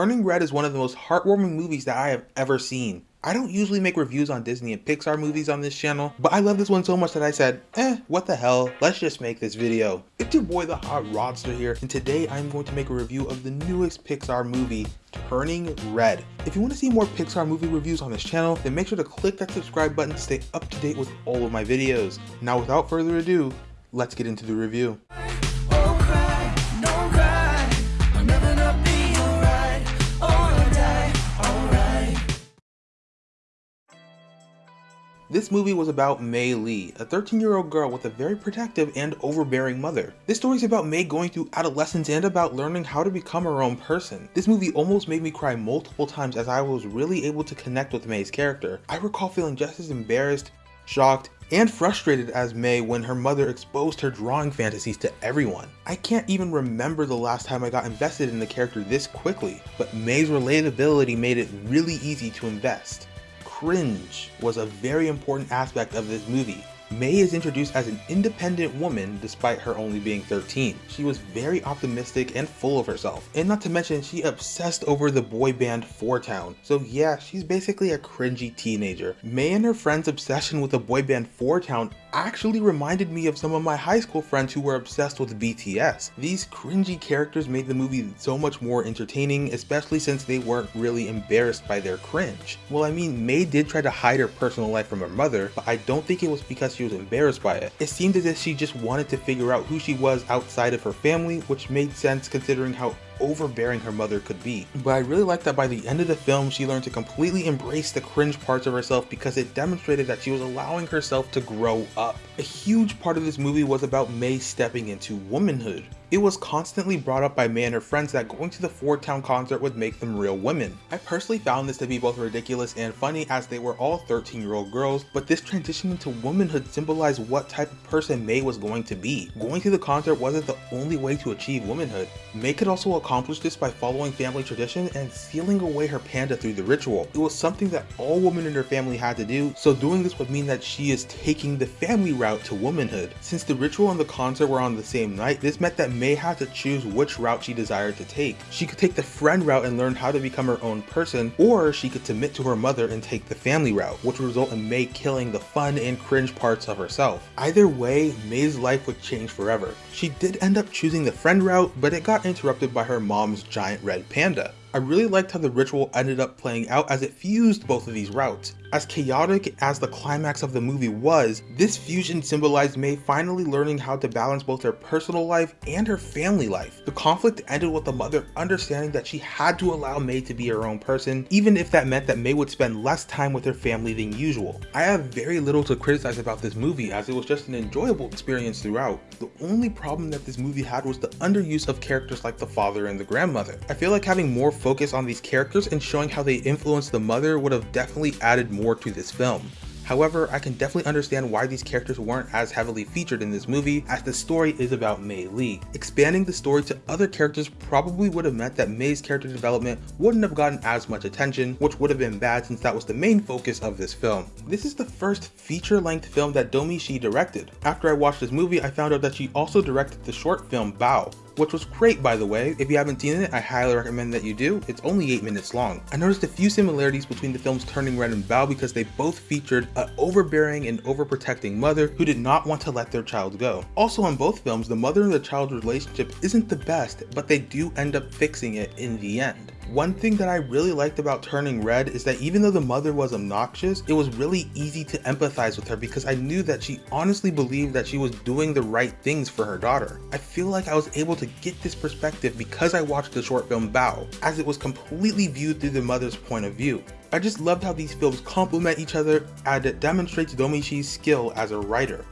Turning Red is one of the most heartwarming movies that I have ever seen. I don't usually make reviews on Disney and Pixar movies on this channel, but I love this one so much that I said, eh, what the hell, let's just make this video. It's your boy the Hot Rodster here, and today I'm going to make a review of the newest Pixar movie, Turning Red. If you want to see more Pixar movie reviews on this channel, then make sure to click that subscribe button to stay up to date with all of my videos. Now without further ado, let's get into the review. This movie was about Mei Lee, a 13 year old girl with a very protective and overbearing mother. This story is about Mei going through adolescence and about learning how to become her own person. This movie almost made me cry multiple times as I was really able to connect with Mei's character. I recall feeling just as embarrassed, shocked, and frustrated as Mei when her mother exposed her drawing fantasies to everyone. I can't even remember the last time I got invested in the character this quickly, but Mei's relatability made it really easy to invest cringe was a very important aspect of this movie. Mei is introduced as an independent woman despite her only being 13. She was very optimistic and full of herself, and not to mention she obsessed over the boy band Four Town. So yeah, she's basically a cringy teenager. Mei and her friend's obsession with the boy band Four Town actually reminded me of some of my high school friends who were obsessed with BTS. These cringy characters made the movie so much more entertaining, especially since they weren't really embarrassed by their cringe. Well, I mean, Mei did try to hide her personal life from her mother, but I don't think it was because she was embarrassed by it. It seemed as if she just wanted to figure out who she was outside of her family, which made sense considering how overbearing her mother could be. But I really like that by the end of the film, she learned to completely embrace the cringe parts of herself because it demonstrated that she was allowing herself to grow up. A huge part of this movie was about Mei stepping into womanhood. It was constantly brought up by Mei and her friends that going to the Four Town concert would make them real women. I personally found this to be both ridiculous and funny as they were all 13 year old girls, but this transition into womanhood symbolized what type of person Mei was going to be. Going to the concert wasn't the only way to achieve womanhood. Mei could also accomplish this by following family tradition and sealing away her panda through the ritual. It was something that all women in her family had to do, so doing this would mean that she is taking the family route to womanhood. Since the ritual and the concert were on the same night, this meant that Mei had to choose which route she desired to take. She could take the friend route and learn how to become her own person, or she could submit to her mother and take the family route, which would result in Mei killing the fun and cringe parts of herself. Either way, Mei's life would change forever. She did end up choosing the friend route, but it got interrupted by her mom's giant red panda. I really liked how the ritual ended up playing out as it fused both of these routes. As chaotic as the climax of the movie was, this fusion symbolized Mei finally learning how to balance both her personal life and her family life. The conflict ended with the mother understanding that she had to allow Mei to be her own person, even if that meant that Mei would spend less time with her family than usual. I have very little to criticize about this movie as it was just an enjoyable experience throughout. The only problem that this movie had was the underuse of characters like the father and the grandmother. I feel like having more focus on these characters and showing how they influenced the mother would have definitely added more to this film. However, I can definitely understand why these characters weren't as heavily featured in this movie as the story is about Mei Lee. Expanding the story to other characters probably would have meant that Mei's character development wouldn't have gotten as much attention, which would have been bad since that was the main focus of this film. This is the first feature-length film that Domee Shi directed. After I watched this movie, I found out that she also directed the short film Bao, which was great by the way. If you haven't seen it, I highly recommend that you do. It's only 8 minutes long. I noticed a few similarities between the films Turning Red and Bao because they both featured an overbearing and overprotecting mother who did not want to let their child go. Also in both films, the mother and the child's relationship isn't the best, but they do end up fixing it in the end. One thing that I really liked about Turning Red is that even though the mother was obnoxious, it was really easy to empathize with her because I knew that she honestly believed that she was doing the right things for her daughter. I feel like I was able to get this perspective because I watched the short film Bao, as it was completely viewed through the mother's point of view. I just loved how these films complement each other and it demonstrates Domee Shi's skill as a writer.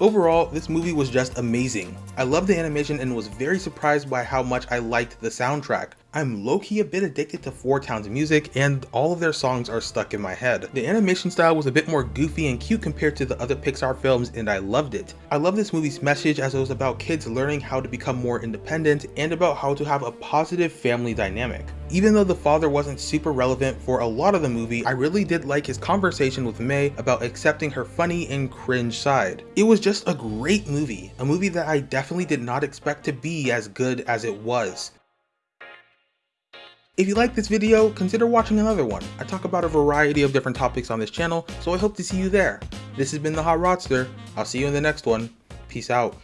Overall, this movie was just amazing. I loved the animation and was very surprised by how much I liked the soundtrack. I'm low-key a bit addicted to Four Town's music and all of their songs are stuck in my head. The animation style was a bit more goofy and cute compared to the other Pixar films and I loved it. I love this movie's message as it was about kids learning how to become more independent and about how to have a positive family dynamic. Even though the father wasn't super relevant for a lot of the movie, I really did like his conversation with Mei about accepting her funny and cringe side. It was just a great movie, a movie that I definitely did not expect to be as good as it was. If you like this video, consider watching another one. I talk about a variety of different topics on this channel, so I hope to see you there. This has been The Hot Rodster. I'll see you in the next one. Peace out.